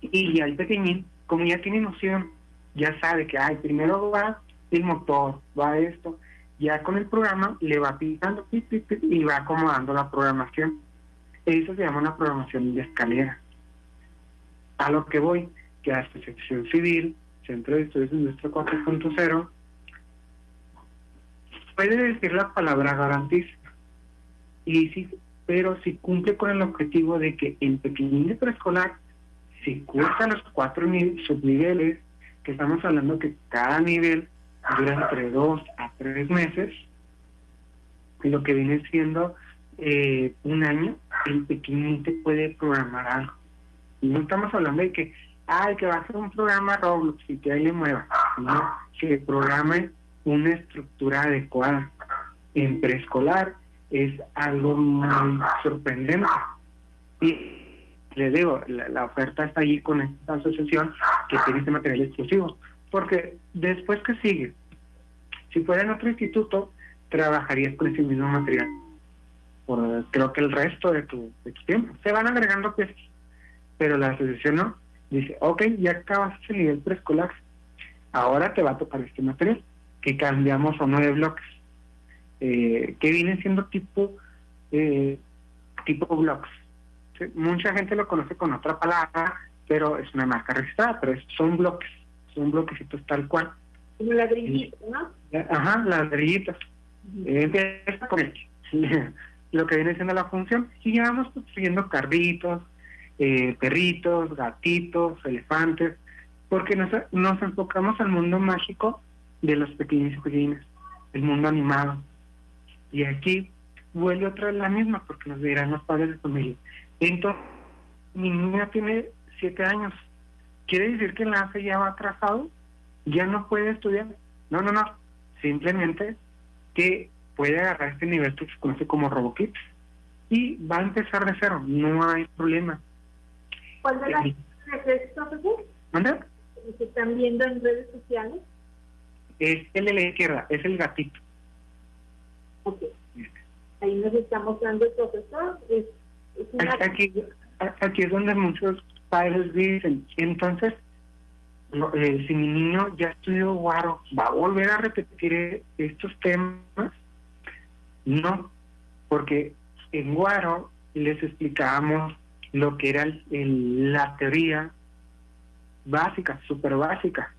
Y ya el pequeñín, como ya tiene noción, ya sabe que ay, primero va el motor, va esto. Ya con el programa le va pintando y va acomodando la programación. Eso se llama una programación de escalera. A lo que voy, que hasta sección civil, Centro de Estudios Industria 4.0, puede decir la palabra garantiza. Y sí, pero si cumple con el objetivo de que en pequeñín de preescolar, si cursa los cuatro subniveles, que estamos hablando que cada nivel dura entre dos a tres meses, lo que viene siendo eh, un año, el pequeñín te puede programar algo. No estamos hablando de que, ay, que va a ser un programa Roblox y que ahí le mueva. No, que programe una estructura adecuada. En preescolar es algo muy sorprendente. Y les digo, la, oferta está allí con esta asociación que tiene este material exclusivo. Porque después que sigue, si fuera en otro instituto, trabajarías con ese mismo material. Por, creo que el resto de tu, de tu tiempo. Se van agregando piezas. Pero la asociación no. Dice, ok, ya acabas el nivel preescolar. Ahora te va a tocar este material que cambiamos a nueve bloques, eh, que vienen siendo tipo eh, tipo blocks. Mucha gente lo conoce con otra palabra, pero es una marca registrada, pero son bloques, son bloquecitos tal cual. Ladrillitos, ¿no? Ajá, ladrillitos. Empieza con lo que viene siendo la función, y ya vamos construyendo carritos, eh, perritos, gatitos, elefantes, porque nos, nos enfocamos al mundo mágico de los pequeños y pequeñas, el mundo animado. Y aquí vuelve otra vez la misma, porque nos dirán los padres de familia. Entonces, mi niña tiene siete años. ¿Quiere decir que el enlace ya va atrasado? ¿Ya no puede estudiar? No, no, no. Simplemente que puede agarrar este nivel que se conoce como RoboKit y va a empezar de cero. No hay problema. ¿Cuál de las redes sociales? ¿Se están viendo en redes sociales? es el de la izquierda, es el gatito. Ok. Ahí nos está mostrando el profesor. Es, aquí, aquí es donde muchos padres dicen, entonces, eh, si mi niño ya estudió Guaro, ¿va a volver a repetir estos temas? No, porque en Guaro les explicábamos lo que era la teoría básica, súper básica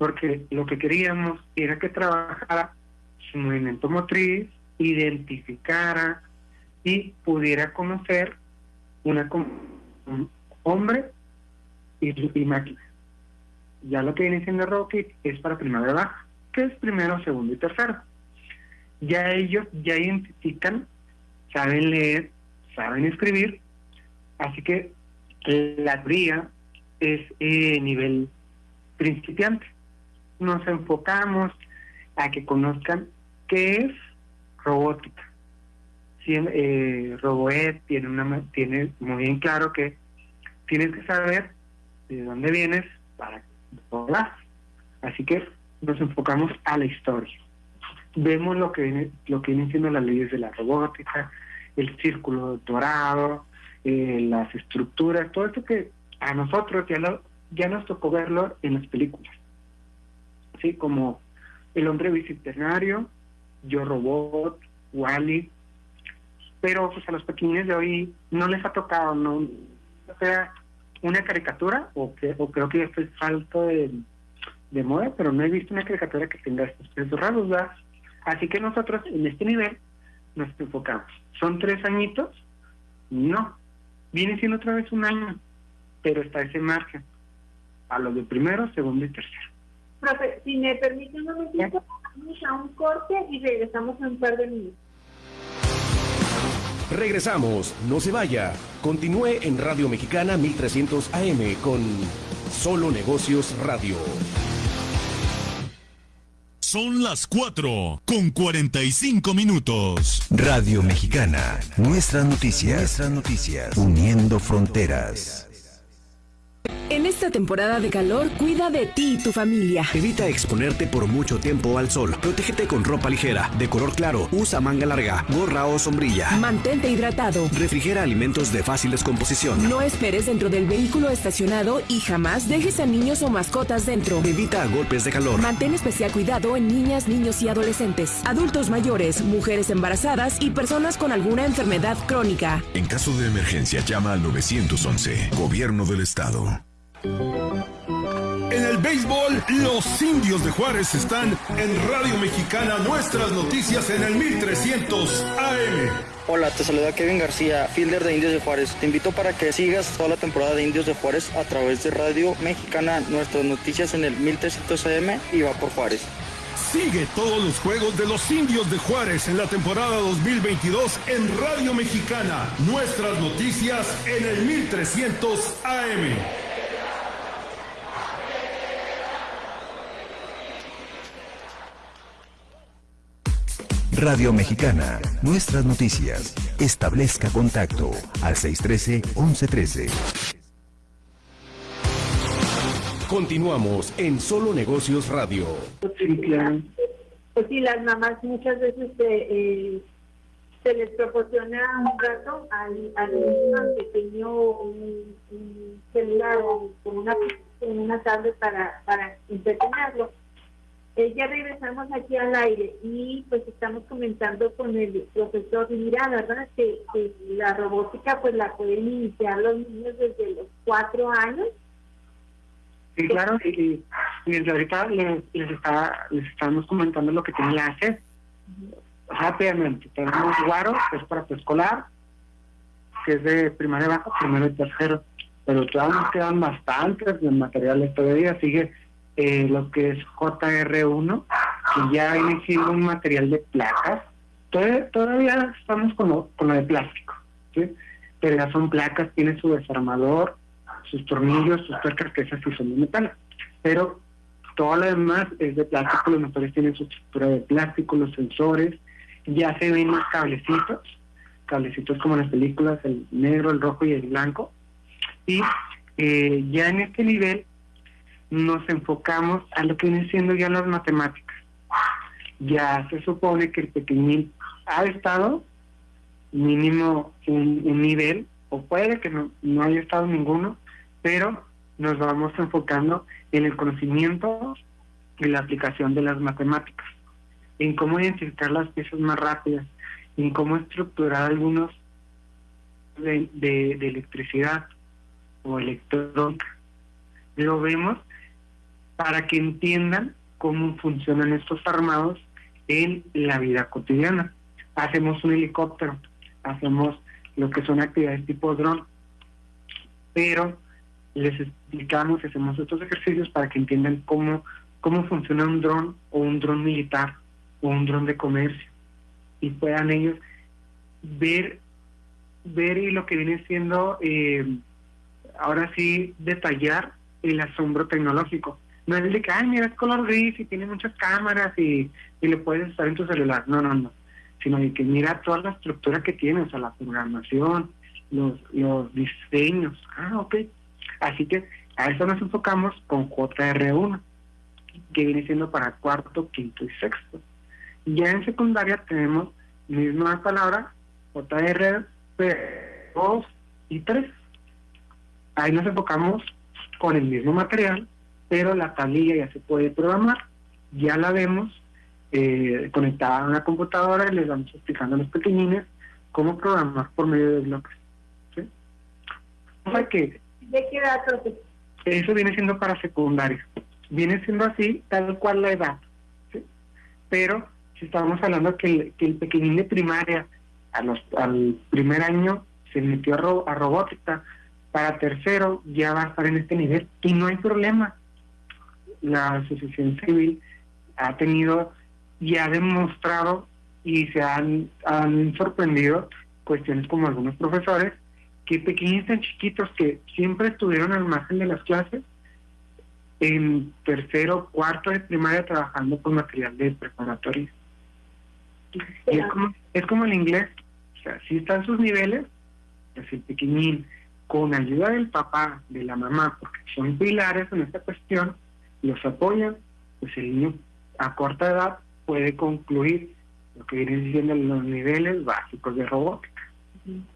porque lo que queríamos era que trabajara su movimiento motriz, identificara y pudiera conocer una un hombre y, máquina. Ya lo que viene siendo Rocket es para primera baja, que es primero, segundo y tercero. Ya ellos ya identifican, saben leer, saben escribir, así que la teoría es eh, nivel principiante nos enfocamos a que conozcan qué es robótica. Si, eh, tiene, una, tiene muy bien claro que tienes que saber de dónde vienes para vas. Así que nos enfocamos a la historia. Vemos lo que viene, lo que vienen siendo las leyes de la robótica, el círculo dorado, eh, las estructuras, todo esto que a nosotros ya, lo, ya nos tocó verlo en las películas. ¿sí? Como El hombre bicentenario, Yo Robot, Wally. Pero pues a los pequeños de hoy no les ha tocado, no sea una caricatura, o, que, o creo que ya estoy falto de, moda, pero no he visto una caricatura que tenga estos pesos raros, ¿verdad? Así que nosotros en este nivel nos enfocamos. ¿Son tres añitos? No. Viene siendo otra vez un año, pero está ese margen. A los de primero, segundo y tercero. Profe, si me permite un momentito, vamos a un corte y regresamos en un par de minutos. Regresamos, no se vaya. Continúe en Radio Mexicana 1300 AM con Solo Negocios Radio. Son las 4 con 45 minutos. Radio Mexicana, nuestras noticias, nuestras noticias, uniendo fronteras. En esta temporada de calor, cuida de ti y tu familia. Evita exponerte por mucho tiempo al sol. Protégete con ropa ligera, de color claro, usa manga larga, gorra o sombrilla. Mantente hidratado. Refrigera alimentos de fácil descomposición. No esperes dentro del vehículo estacionado y jamás dejes a niños o mascotas dentro. Evita golpes de calor. Mantén especial cuidado en niñas, niños y adolescentes, adultos mayores, mujeres embarazadas y personas con alguna enfermedad crónica. En caso de emergencia, llama al 911, Gobierno del Estado. En el béisbol, los indios de Juárez están en Radio Mexicana, nuestras noticias en el 1300 AM. Hola, te saluda Kevin García, fielder de Indios de Juárez. Te invito para que sigas toda la temporada de Indios de Juárez a través de Radio Mexicana, nuestras noticias en el 1300 AM y va por Juárez. Sigue todos los juegos de los indios de Juárez en la temporada 2022 en Radio Mexicana, nuestras noticias en el 1300 AM. Radio Mexicana, nuestras noticias. Establezca contacto al 613-1113. Continuamos en Solo Negocios Radio. Pues sí, las mamás muchas veces eh, eh, se les proporciona un rato al, al niño pequeño un, un celular o con una, una tablet para, para entretenerlo. Eh, ya regresamos aquí al aire y pues estamos comentando con el profesor Mira, ¿verdad? Que, la robótica pues la pueden iniciar los niños desde los cuatro años. Sí, claro, y, y desde ahorita les, les, está, les estamos comentando lo que tiene la hacer. Rápidamente, tenemos Guaro, que es para preescolar, que es de primaria baja, primero y tercero, pero todavía nos quedan bastantes materiales todavía, sigue eh, lo que es JR1, que ya viene siendo un material de placas. Todavía, estamos con lo, con lo de plástico, pero ya son placas, tiene su desarmador, sus tornillos, sus tuercas, que esas sí son de metal. Pero todo lo demás es de plástico, los motores tienen su estructura de plástico, los sensores, ya se ven más cablecitos, cablecitos como en las películas, el negro, el rojo y el blanco. Y eh, ya en este nivel nos enfocamos a lo que vienen siendo ya las matemáticas. Ya se supone que el pequeñín ha estado mínimo un, nivel, o puede que no, no haya estado ninguno, pero nos vamos enfocando en el conocimiento y la aplicación de las matemáticas, en cómo identificar las piezas más rápidas, en cómo estructurar algunos de, de, de electricidad o electrónica. Lo vemos para que entiendan cómo funcionan estos armados en la vida cotidiana. Hacemos un helicóptero, hacemos lo que son actividades tipo dron, pero les explicamos, hacemos estos ejercicios para que entiendan cómo, cómo funciona un dron o un dron militar o un dron de comercio y puedan ellos ver ver y lo que viene siendo eh, ahora sí detallar el asombro tecnológico no es de que ay mira es color gris y tiene muchas cámaras y, y le puedes estar en tu celular no no no sino de que mira toda la estructura que tiene o sea la programación los los diseños ah ok Así que a eso nos enfocamos con JR1, que viene siendo para cuarto, quinto y sexto. Ya en secundaria tenemos misma palabra, JR2 y 3. Ahí nos enfocamos con el mismo material, pero la tablilla ya se puede programar. Ya la vemos eh, conectada a una computadora y les vamos explicando a los pequeñines cómo programar por medio de bloques. ¿De qué edad, Eso viene siendo para secundaria. Viene siendo así, tal cual la edad. ¿sí? Pero si estamos hablando que el, que el pequeñín de primaria a los, al primer año se metió a, ro, a robótica, para tercero ya va a estar en este nivel y no hay problema. La asociación civil ha tenido y ha demostrado y se han, han sorprendido cuestiones como algunos profesores que pequeños tan chiquitos que siempre estuvieron al margen de las clases, en tercero, cuarto de primaria trabajando con material de preparatoria. es como, es como el inglés, o sea, si están sus niveles, pues el pequeñín con ayuda del papá, de la mamá, porque son pilares en esta cuestión, los apoyan, pues el niño a corta edad puede concluir lo que vienen siendo los niveles básicos de robótica.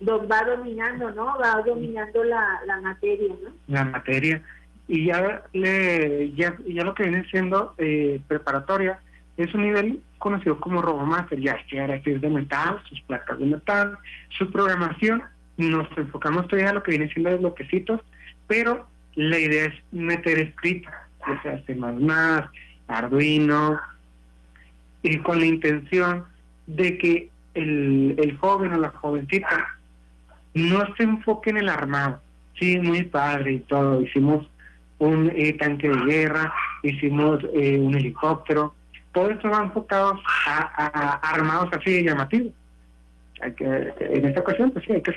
Los va dominando, ¿no? Va dominando la, la materia, ¿no? La materia. Y ya, le, ya, ya lo que viene siendo eh, preparatoria es un nivel conocido como RoboMaster, ya es de metal, sus placas de metal, su programación. Nos enfocamos todavía a lo que viene siendo los bloquecitos, pero la idea es meter escrita, o sea, C++, Arduino, y con la intención de que el, el joven o la jovencita no se enfoque en el armado. Sí, muy padre y todo. Hicimos un eh, tanque de guerra, hicimos eh, un helicóptero. Todo esto va enfocado a, armados así llamativos. Hay que, en esta ocasión, pues sí, hay que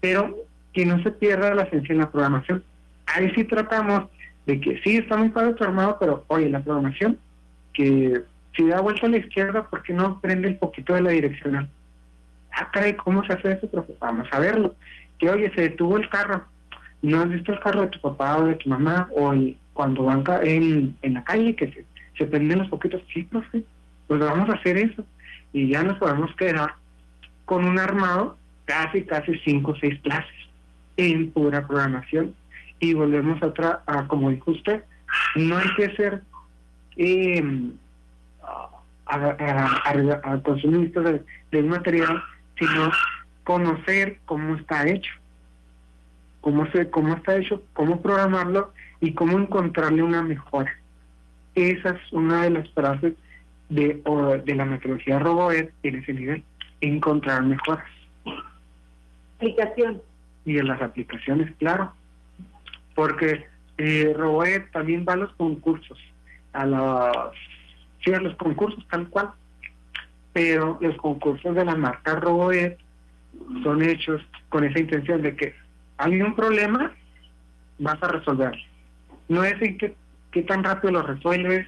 pero que no se pierda la esencia en la programación. Ahí sí tratamos de que sí está muy padre tu armado, pero oye, la programación, que si da vuelta a la izquierda, ¿por qué no prende el poquito de la direccional? Ah, caray, ¿cómo se hace eso? vamos a verlo. Que oye, se detuvo el carro. ¿No has visto el carro de tu papá o de tu mamá? O cuando van en, en la calle que se, se prenden los poquitos. Sí, profe, pues vamos a hacer eso. Y ya nos podemos quedar con un armado casi, casi cinco o seis clases en pura programación. Y volvemos a otra, a, como dijo usted, no hay que ser eh, a, consumir de, de, un material, sino conocer cómo está hecho, cómo, se, cómo está hecho, cómo programarlo y cómo encontrarle una mejora. Esa es una de las frases de, de la metodología RoboEd en ese nivel, encontrar mejoras. Aplicación. Y en las aplicaciones, claro, porque eh, también va a los concursos, a los sí, concursos tal cual, pero los concursos de la marca RoboEd son hechos con esa intención de que hay un problema, vas a resolverlo. No es en qué, qué tan rápido lo resuelves,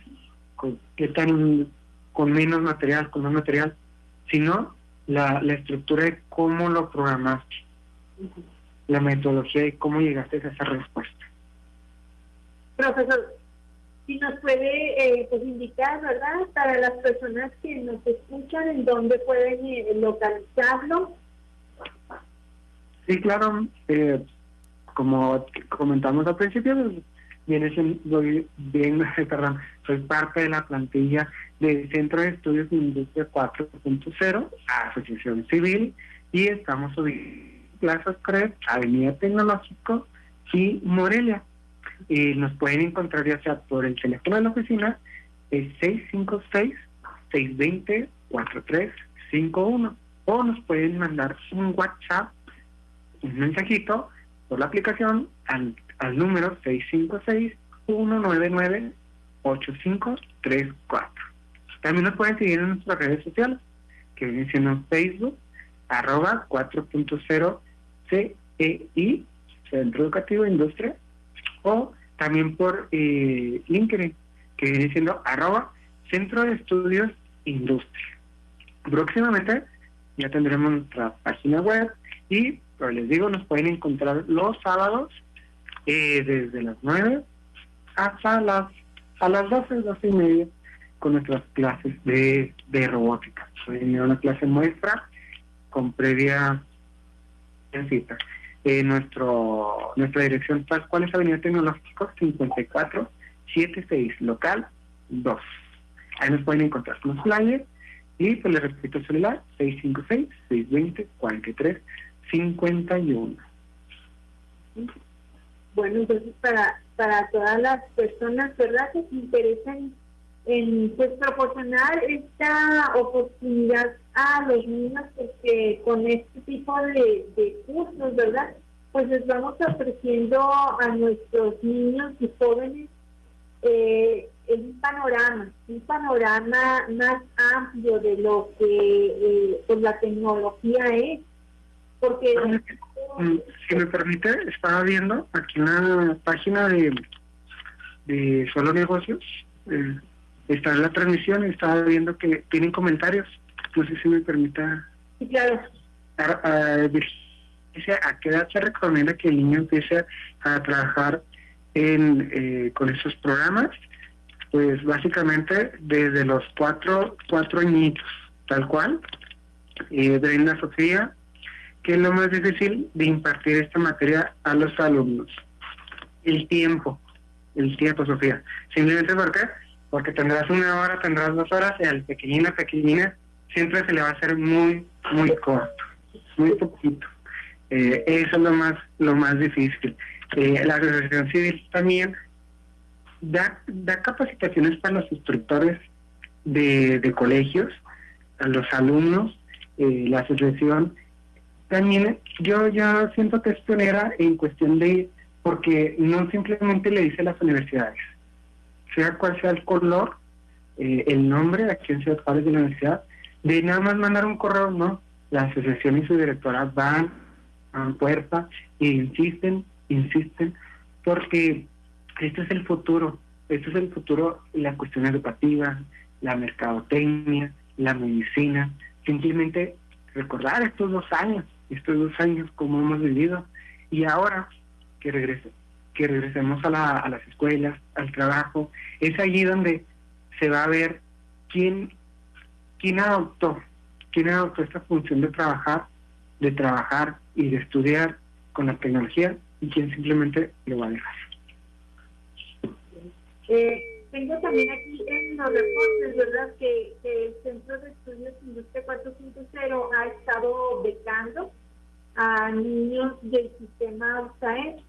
con, qué tan con menos material, con más material, sino la estructura de cómo lo programaste, la metodología y cómo llegaste a esa respuesta. Profesor, si nos puede eh, pues indicar, ¿verdad? Para las personas que nos escuchan, en dónde pueden eh, localizarlo. Sí, claro. Eh, como comentamos al principio, siendo bien, perdón, soy parte de la plantilla del Centro de Estudios de Industria 4.0, Asociación Civil, y estamos ubicados Plaza Cred, Avenida Tecnológico y Morelia. Y nos pueden encontrar ya sea por el teléfono de la oficina, es 656-620-4351. O nos pueden mandar un WhatsApp, un mensajito por la aplicación al, al número 656-199-8534. También nos pueden seguir en nuestras redes sociales, que vienen siendo Facebook, arroba 4.0 CEI, Centro Educativo Industria, o también por eh, LinkedIn, que viene siendo arroba Centro de Estudios Industria. Próximamente ya tendremos nuestra página web y, pero les digo, nos pueden encontrar los sábados eh, desde las 9 hasta las a las 12, 12 y media con nuestras clases de, de robótica. Soy una clase muestra con previa cita. Eh, nuestro nuestra dirección cuál es Avenida Tecnológico 5476, local 2. Ahí nos pueden encontrar con los flyers y pues les repito el celular 656-620-4351. Bueno, entonces para, para todas las personas, ¿verdad?, que se interesan en pues proporcionar esta oportunidad a los niños porque con este tipo de, de cursos, ¿verdad? Pues les vamos ofreciendo a nuestros niños y jóvenes eh, un panorama, un panorama más amplio de lo que eh, pues la tecnología es. Porque... Si me permite, estaba viendo aquí en la página de, de Solo Negocios, eh, está en la transmisión y estaba viendo que tienen comentarios. No sé si me permita. Sí, claro. ¿A qué edad se recomienda que el niño empiece a trabajar en, eh, con esos programas? Pues básicamente desde los cuatro, cuatro añitos, tal cual. Eh, Brenda Sofía, que es lo más difícil de impartir esta materia a los alumnos. El tiempo, el tiempo, Sofía. Simplemente porque porque tendrás una hora, tendrás dos horas, y al pequeñina, pequeñina, siempre se le va a hacer muy, muy corto, muy poquito. Eh, eso es lo más, lo más difícil. Eh, la asociación civil también da, da capacitaciones para los instructores de, de colegios, a los alumnos, eh, la asociación también yo ya siento que es pionera en cuestión de porque no simplemente le dice a las universidades sea cual sea el color eh, el nombre en Ciudad Juárez de la universidad de nada más mandar un correo no la asociación y su directora van a puerta e insisten insisten porque este es el futuro este es el futuro la cuestión educativa la mercadotecnia la medicina simplemente recordar estos dos años, estos dos años como hemos vivido y ahora que regrese, que regresemos a, la, a las escuelas, al trabajo, es allí donde se va a ver quién, quién adoptó, quién adoptó esta función de trabajar, de trabajar y de estudiar con la tecnología y quién simplemente lo va a dejar. Eh, tengo también aquí en los reportes, ¿verdad?, que, el Centro de Estudios Industria 4.0 ha estado becando a niños del sistema USAED.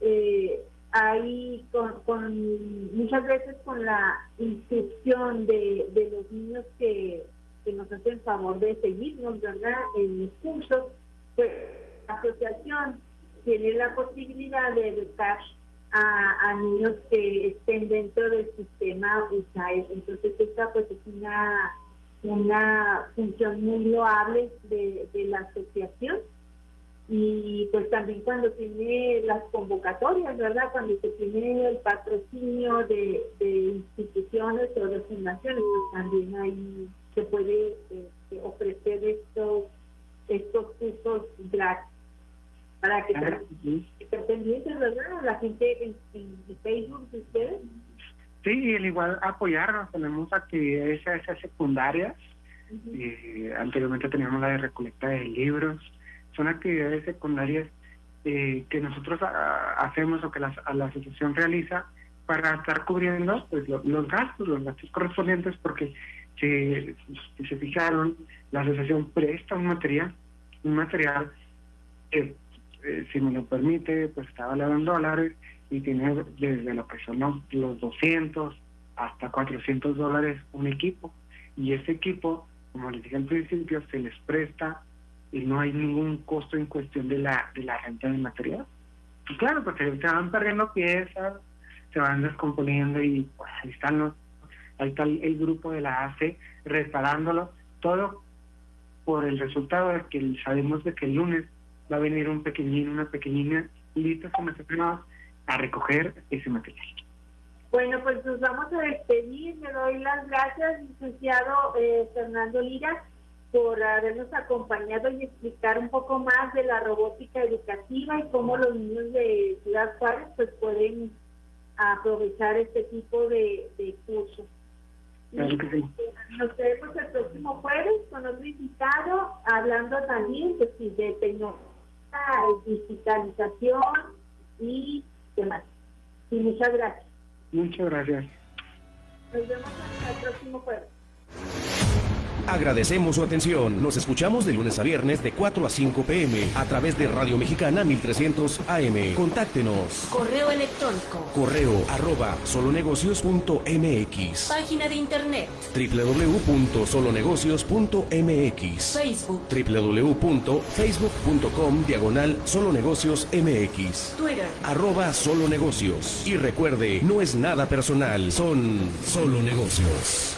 Eh, ahí con, muchas veces con la inscripción de, de los niños que, que nos hacen favor de seguirnos, ¿verdad?, en los cursos, pues la asociación tiene la posibilidad de educar a, niños que estén dentro del sistema USAID. Entonces esta pues es una, una función muy loable de, la asociación y pues también cuando tiene las convocatorias, ¿verdad? Cuando se tiene el patrocinio de, instituciones o de fundaciones, pues también ahí se puede este, ofrecer estos, estos cursos gratis para que estén pendientes, ¿verdad? La gente en, Facebook de ustedes. Sí, el igual apoyarnos. Tenemos actividades secundarias. Eh, anteriormente teníamos la de recolecta de libros. Son actividades secundarias eh, que nosotros ah, hacemos o que la, la asociación realiza para estar cubriendo pues, los gastos, los gastos correspondientes, porque si, si, se fijaron, la asociación presta un material, un material que eh, si me lo permite, pues está valorado en dólares y tiene desde lo que son los, 200 hasta 400 dólares un equipo. Y ese equipo, como les dije al principio, se les presta y no hay ningún costo en cuestión de la, de la renta del material. Y claro, pues se van perdiendo piezas, se van descomponiendo y pues, ahí están los, ahí está el, grupo de la ACE reparándolo, todo por el resultado de que sabemos de que el lunes va a venir un pequeñín, una pequeñina listos como a recoger ese material. Bueno, pues nos vamos a despedir. Le doy las gracias, licenciado eh, Fernando Lira, por habernos acompañado y explicar un poco más de la robótica educativa y cómo los niños de Ciudad Juárez pues pueden aprovechar este tipo de, de cursos. Claro que sí. Nos vemos el próximo jueves con otro invitado, hablando también pues, de tecnología digitalización y demás. Y muchas gracias. Muchas gracias. Nos vemos hasta el próximo jueves. Agradecemos su atención. Nos escuchamos de lunes a viernes de 4 a 5 pm a través de Radio Mexicana 1300 AM. Contáctenos. Correo electrónico. Correo arroba solonegocios.mx. Página de internet. www.solonegocios.mx. Facebook. www.facebook.com diagonal solonegocios mx. Twitter. Arroba solonegocios. Y recuerde, no es nada personal, son solo negocios.